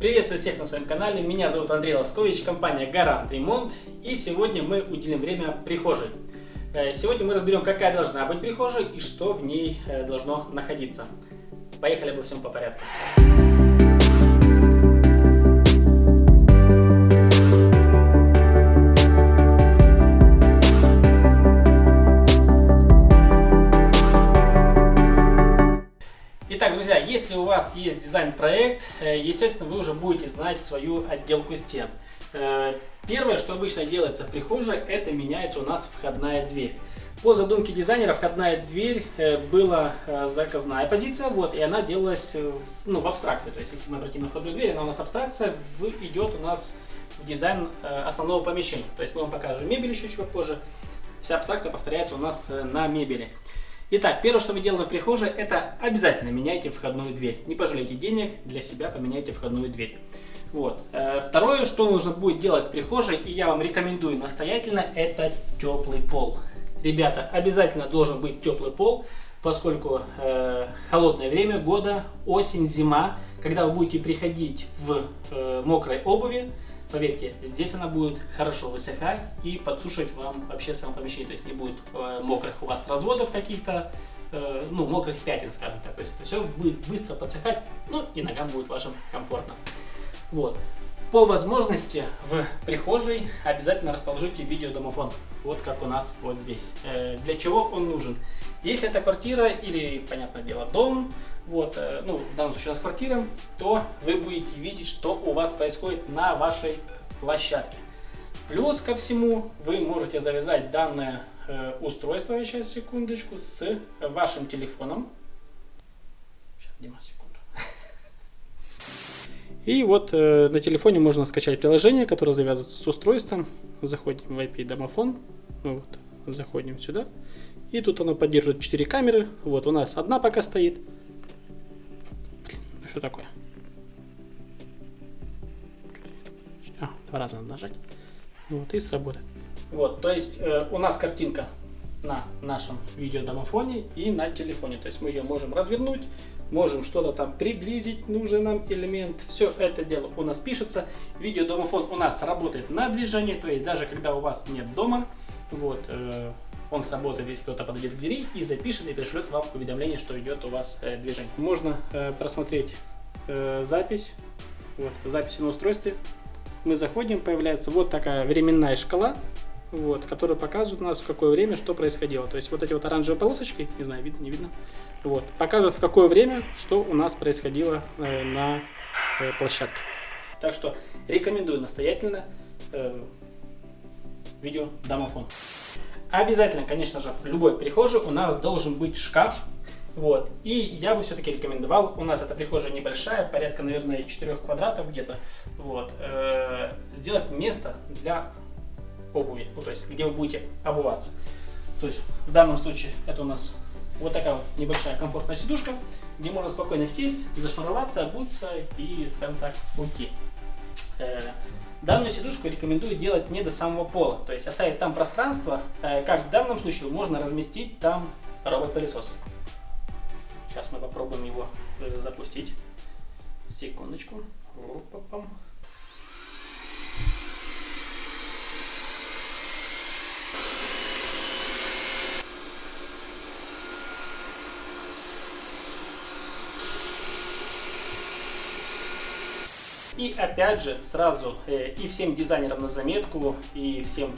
Приветствую всех на своем канале, меня зовут Андрей Лоскович, компания Гарант Ремонт и сегодня мы уделим время прихожей. Э, сегодня мы разберем, какая должна быть прихожая и что в ней э, должно находиться. Поехали обо всем по порядку. Друзья, если у вас есть дизайн-проект, э, естественно, вы уже будете знать свою отделку стен. Э, первое, что обычно делается в прихожей, это меняется у нас входная дверь. По задумке дизайнера входная дверь э, была заказная позиция, вот, и она делалась ну, в абстракции. То есть, если мы обратим на входную дверь, она у нас абстракция, идет у нас в дизайн основного помещения. То есть мы вам покажем мебель еще чуть попозже. Вся абстракция повторяется у нас на мебели. Итак, первое, что мы делаем в прихожей, это обязательно меняйте входную дверь. Не пожалейте денег, для себя поменяйте входную дверь. Вот. Э, второе, что нужно будет делать в прихожей, и я вам рекомендую настоятельно, это теплый пол. Ребята, обязательно должен быть теплый пол, поскольку э, холодное время года, осень, зима, когда вы будете приходить в э, мокрой обуви, Поверьте, здесь она будет хорошо высыхать и подсушивать вам вообще само помещение. То есть не будет э, мокрых у вас разводов каких-то, э, ну, мокрых пятен, скажем так. То есть это все будет быстро подсыхать, ну и ногам будет вашим комфортно. Вот. По возможности в прихожей обязательно расположите видеодомофон. Вот как у нас вот здесь. Э, для чего он нужен? Если это квартира или, понятное дело, дом, вот, э, ну, в данном случае у нас квартира, то вы будете видеть, что у вас происходит на вашей площадке. Плюс ко всему, вы можете завязать данное э, устройство, сейчас секундочку, с вашим телефоном. Сейчас, Дима, секунду. И вот э, на телефоне можно скачать приложение, которое завязывается с устройством. Заходим в IP-домофон, вот, заходим сюда. И тут оно поддерживает 4 камеры. Вот у нас одна пока стоит. Что такое? А, два раза надо нажать. Вот, и сработает. Вот, то есть э, у нас картинка на нашем видеодомофоне и на телефоне. То есть мы ее можем развернуть, можем что-то там приблизить, нужный нам элемент. Все это дело у нас пишется. Видеодомофон у нас работает на движении, то есть даже когда у вас нет дома, вот, э, он сработает, если кто-то подойдет к двери и запишет и пришлет вам уведомление, что идет у вас э, движение. Можно э, просмотреть э, запись, вот, запись на устройстве. Мы заходим, появляется вот такая временная шкала, вот, которая показывает у нас в какое время что происходило. То есть вот эти вот оранжевые полосочки, не знаю, видно, не видно, вот, показывают в какое время что у нас происходило э, на э, площадке. Так что рекомендую настоятельно э, видео домофон. Обязательно, конечно же, в любой прихожей у нас должен быть шкаф. Вот. И я бы все-таки рекомендовал, у нас эта прихожая небольшая, порядка, наверное, 4 квадратов где-то, вот, э, сделать место для обуви, ну, то есть, где вы будете обуваться. То есть, в данном случае, это у нас вот такая вот небольшая комфортная сидушка, где можно спокойно сесть, зашнуроваться, обуться и, скажем так, уйти. Э, Данную сидушку рекомендую делать не до самого пола, то есть оставить там пространство, э, как в данном случае можно разместить там робот-пылесос. Сейчас мы попробуем его э, запустить. Секундочку. Оп И опять же, сразу э, и всем дизайнерам на заметку, и всем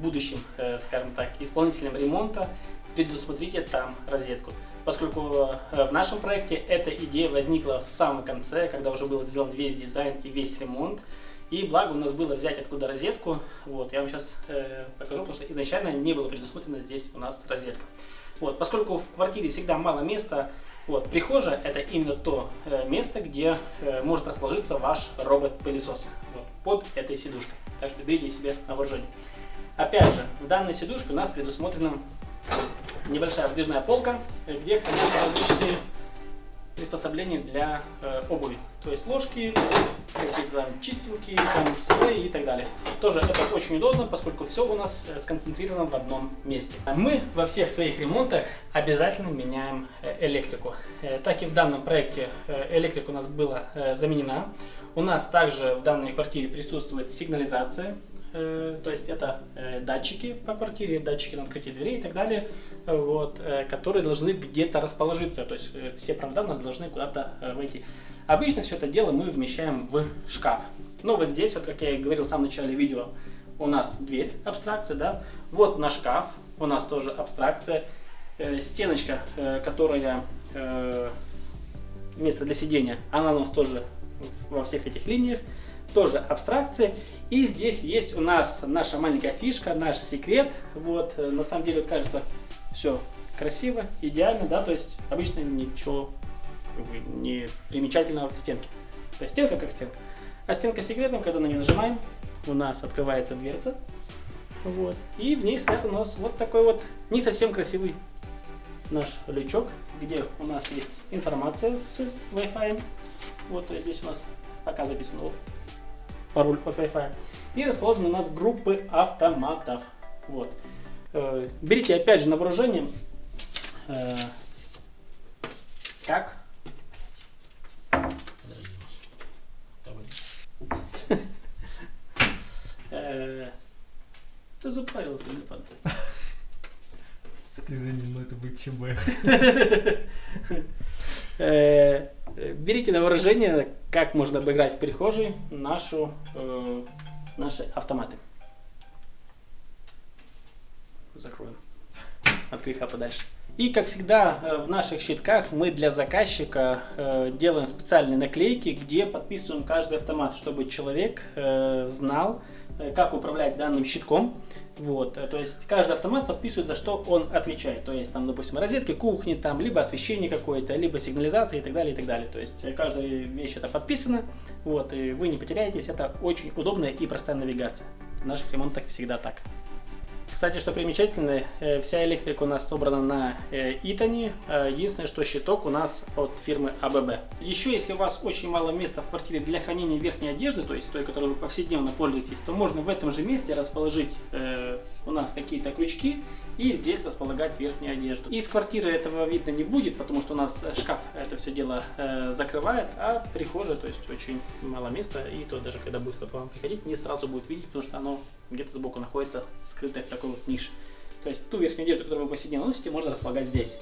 будущим, э, скажем так, исполнителям ремонта, предусмотрите там розетку. Поскольку э, в нашем проекте эта идея возникла в самом конце, когда уже был сделан весь дизайн и весь ремонт. И благо у нас было взять откуда розетку. Вот, я вам сейчас э, покажу, потому что изначально не было предусмотрено здесь у нас розетка. Вот, поскольку в квартире всегда мало места, вот, прихожая это именно то э, место, где э, может расположиться ваш робот-пылесос вот, под этой сидушкой. Так что берите себе на вооружение. Опять же, в данной сидушке у нас предусмотрена небольшая выдвижная полка, где хранятся различные приспособления для э, обуви. То есть ложки, там чистилки, там, слои и так далее. Тоже это очень удобно, поскольку все у нас э, сконцентрировано в одном месте. Мы во всех своих ремонтах обязательно меняем э, электрику. Э, так и в данном проекте электрика у нас была заменена. У нас также в данной квартире присутствует сигнализация, то есть это датчики по квартире, датчики на открытие дверей и так далее, вот, которые должны где-то расположиться, то есть все провода у нас должны куда-то войти. Обычно все это дело мы вмещаем в шкаф. Но вот здесь, вот как я и говорил в самом начале видео, у нас дверь, абстракция, да, вот на шкаф, у нас тоже абстракция, э, стеночка, э, которая э, место для сидения, она у нас тоже во всех этих линиях, тоже абстракция. И здесь есть у нас наша маленькая фишка, наш секрет. Вот, э, на самом деле, кажется, все красиво, идеально, да, то есть обычно ничего не примечательного в стенке. То есть стенка как стенка. А стенка с секретом, когда на нее нажимаем, у нас открывается дверца. Вот. И в ней стоит у нас вот такой вот не совсем красивый наш лючок, где у нас есть информация с Wi-Fi. Вот, то есть здесь у нас пока записано вот, пароль от Wi-Fi. И расположены у нас группы автоматов. Вот. Э, берите опять же на вооружение. Э, как? Э, Ты запарил телефон. Извини, но это будет ЧБ. Э, Берите на вооружение, как можно обыграть в прихожей нашу, э, наши автоматы. Закроем от греха подальше. И, как всегда, э, в наших щитках мы для заказчика э, делаем специальные наклейки, где подписываем каждый автомат, чтобы человек э, знал, э, как управлять данным щитком. Вот, э, то есть каждый автомат подписывает, за что он отвечает. То есть там, допустим, розетки кухни, там, либо освещение какое-то, либо сигнализация и так далее, и так далее. То есть э, каждая вещь это подписана, вот, и вы не потеряетесь. Это очень удобная и простая навигация. В наших ремонтах всегда так. Кстати, что примечательно, э, вся электрика у нас собрана на э, Итане. Э, Единственное, что щиток у нас от фирмы АББ. Еще, если у вас очень мало места в квартире для хранения верхней одежды, то есть той, которой вы повседневно пользуетесь, то можно в этом же месте расположить у нас какие-то крючки и здесь располагать верхнюю одежду. Из квартиры этого видно не будет, потому что у нас шкаф это все дело э, закрывает, а прихожая, то есть очень мало места, и то даже когда будет кто-то вам приходить, не сразу будет видеть, потому что оно где-то сбоку находится, скрытое в такой вот нише. То есть ту верхнюю одежду, которую вы повседневно носите, можно располагать здесь.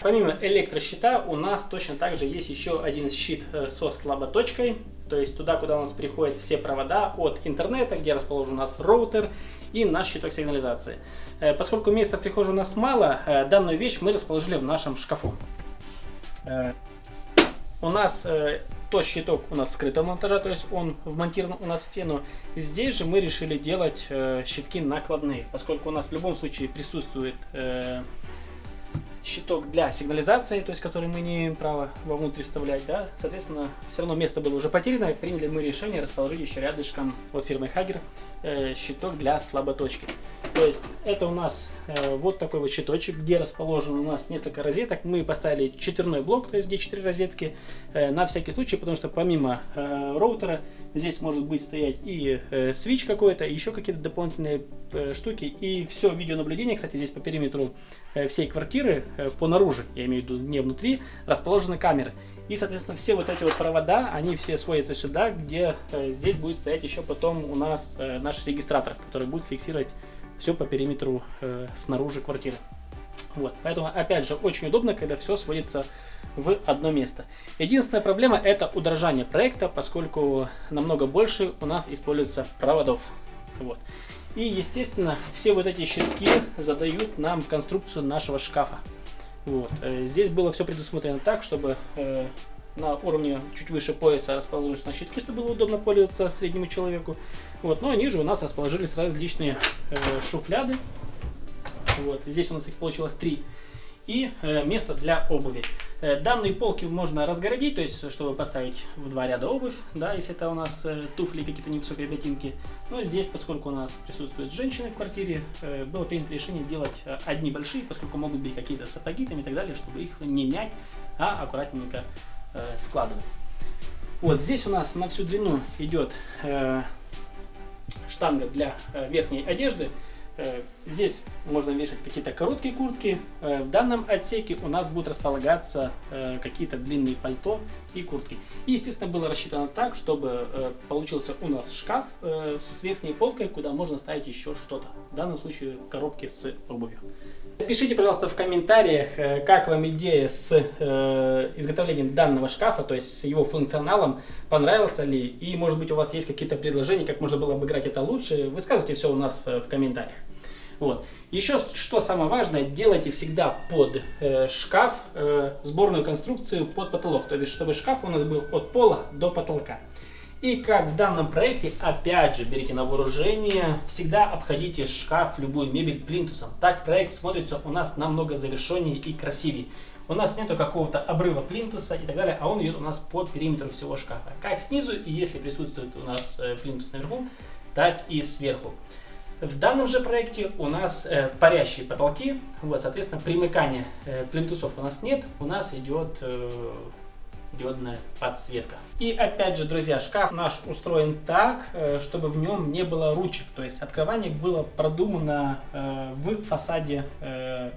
Помимо электрощита у нас точно также есть еще один щит э, со слаботочкой. То есть туда, куда у нас приходят все провода от интернета, где расположен у нас роутер и наш щиток сигнализации. Э, Поскольку места в прихожей у нас мало, э, данную вещь мы расположили в нашем шкафу. У нас тот щиток у нас скрытого монтажа, то есть он вмонтирован у нас в стену. Здесь же мы решили делать щитки накладные, поскольку у нас в любом случае присутствует щиток для сигнализации, то есть который мы не имеем права вовнутрь вставлять, да, соответственно, все равно место было уже потеряно, приняли мы решение расположить еще рядышком от фирмы Хагер э, щиток для слаботочки. То есть это у нас э, вот такой вот щиточек, где расположен у нас несколько розеток. Мы поставили четверной блок, то есть где 4 розетки, э, на всякий случай, потому что помимо э, роутера здесь может быть стоять и э, свич какой-то, еще какие-то дополнительные э, штуки. И все видеонаблюдение, кстати, здесь по периметру э, всей квартиры, э, по наружу, я имею в виду не внутри, расположены камеры. И, соответственно, все вот эти вот провода, они все сводятся сюда, где э, здесь будет стоять еще потом у нас э, наш регистратор, который будет фиксировать все по периметру э, снаружи квартиры. Вот. Поэтому, опять же, очень удобно, когда все сводится в одно место. Единственная проблема это удорожание проекта, поскольку намного больше у нас используется проводов. Вот. И, естественно, все вот эти щитки задают нам конструкцию нашего шкафа. Вот. Э, Здесь было все предусмотрено так, чтобы э, на уровне чуть выше пояса расположились на щитки, чтобы было удобно пользоваться среднему человеку. Вот. Но ниже у нас расположились различные э, шуфляды. Вот. Здесь у нас их получилось три. И место для обуви. Э, данные полки можно разгородить, то есть чтобы поставить в два ряда обувь, да, если это у нас э, туфли какие-то невысокие ботинки. Но здесь, поскольку у нас присутствуют женщины в квартире, э, было принято решение делать одни большие, поскольку могут быть какие-то сапоги там и так далее, чтобы их не мять, а аккуратненько складывать. Вот здесь у нас на всю длину идет штанга для верхней одежды. Э, здесь можно вешать какие-то короткие куртки. Э, в данном отсеке у нас будут располагаться э, какие-то длинные пальто и куртки. И, естественно, было рассчитано так, чтобы получился у нас шкаф с верхней полкой, куда можно ставить еще что-то. В данном случае коробки с обувью. Пишите, пожалуйста, в комментариях, как вам идея с изготовлением данного шкафа, то есть с его функционалом, понравился ли, и, может быть, у вас есть какие-то предложения, как можно было обыграть это лучше. Высказывайте все у нас в комментариях. Вот. Еще что самое важное, делайте всегда под э, шкаф э, сборную конструкцию под потолок, то есть чтобы шкаф у нас был от пола до потолка. И как в данном проекте, опять же, берите на вооружение, всегда обходите шкаф, любую мебель плинтусом. Так проект смотрится у нас намного завершеннее и красивее. У нас нету какого-то обрыва плинтуса и так далее, а он идет у нас по периметру всего шкафа. Как снизу, и если присутствует у нас э, плинтус наверху, так и сверху. В данном же проекте у нас э, парящие потолки, вот, соответственно, примыкания э, плинтусов у нас нет, у нас идет э, диодная подсветка. И опять же, друзья, шкаф наш устроен так, э, чтобы в нем не было ручек, то есть открывание было продумано э, в фасаде э,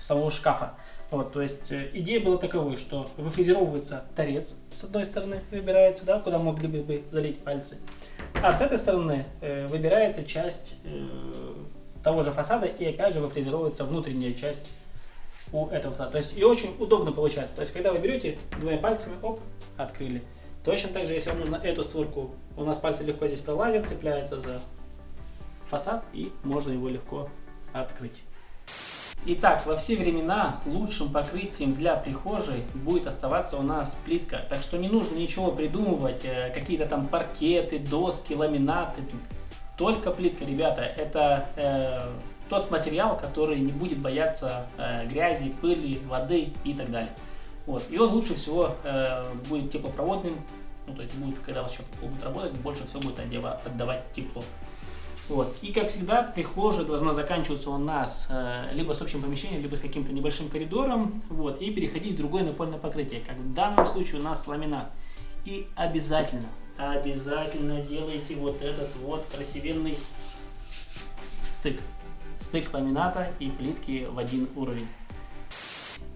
самого шкафа. Вот, то есть идея была таковой, что выфрезеровывается торец с одной стороны, выбирается, да, куда могли бы залить пальцы. А с этой стороны э, выбирается часть э, того же фасада и опять же выфрезеровывается внутренняя часть у этого фасада. То есть и очень удобно получается. То есть когда вы берете двумя пальцами, оп, открыли. Точно так же, если вам нужно эту створку, у нас пальцы легко здесь пролазят, цепляются за фасад и можно его легко открыть. Итак, во все времена лучшим покрытием для прихожей будет оставаться у нас плитка. Так что не нужно ничего придумывать, э, какие-то там паркеты, доски, ламинаты. Только плитка, ребята, это э, тот материал, который не будет бояться э, грязи, пыли, воды и так далее. Вот. И он лучше всего э, будет теплопроводным, ну, то есть будет, когда у вас еще будет работать, больше всего будет отдавать тепло. Вот. И как всегда, прихожая должна заканчиваться у нас э, либо с общим помещением, либо с каким-то небольшим коридором, вот, и переходить в другое напольное покрытие, как в данном случае у нас ламинат. И обязательно, обязательно делайте вот этот вот красивенный стык. Стык ламината и плитки в один уровень.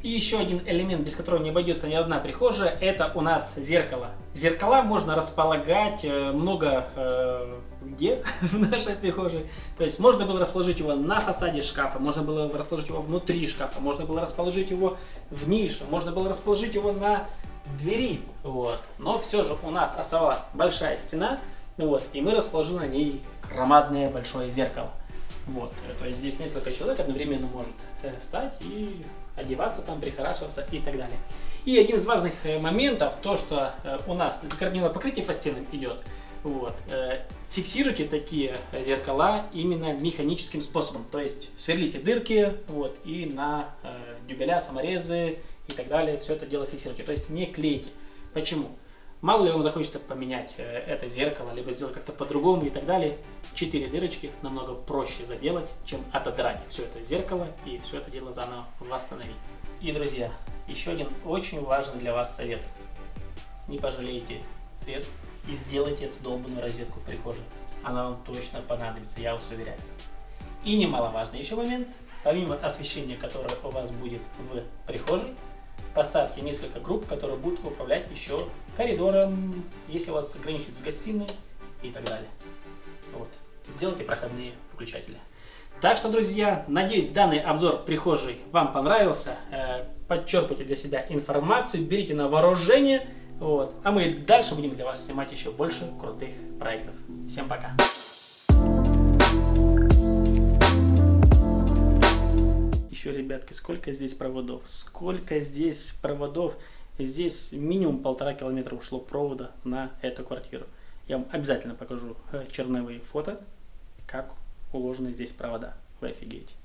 И еще один элемент, без которого не обойдется ни одна прихожая, это у нас зеркало. Зеркала можно располагать э, много э, где в нашей прихожей. То есть можно было расположить его на фасаде шкафа, можно было расположить его внутри шкафа, можно было расположить его в нише, можно было расположить его на двери. Вот. Но все же у нас оставалась большая стена, вот, и мы расположили на ней громадное большое зеркало. Вот, то есть здесь несколько человек одновременно может э, стать и одеваться там, прихорашиваться и так далее. И один из важных э, моментов, то, что э, у нас декоративное покрытие по стенам идет, вот, фиксируйте такие зеркала именно механическим способом, то есть сверлите дырки, вот, и на дюбеля, саморезы и так далее, все это дело фиксируйте, то есть не клейте. Почему? Мало ли вам захочется поменять э, это зеркало, либо сделать как-то по-другому и так далее. Четыре дырочки намного проще заделать, чем отодрать все это зеркало и все это дело заново восстановить. И, друзья, еще один очень важный для вас совет. Не пожалейте средств и сделайте эту долбанную розетку в прихожей. Она вам точно понадобится, я вас уверяю. И немаловажный еще момент, помимо освещения, которое у вас будет в прихожей, Поставьте несколько групп, которые будут управлять еще коридором, если у вас граничит с гостиной и так далее. Вот. Сделайте проходные выключатели. Так что, друзья, надеюсь, данный обзор прихожей вам понравился. Э, подчерпайте для себя информацию, берите на вооружение. Вот. А мы дальше будем для вас снимать еще больше крутых проектов. Всем пока! Еще, ребятки, сколько здесь проводов. Сколько здесь проводов. Здесь минимум полтора километра ушло провода на эту квартиру. Я вам обязательно покажу э, черновые фото, как уложены здесь провода. Вы офигеете.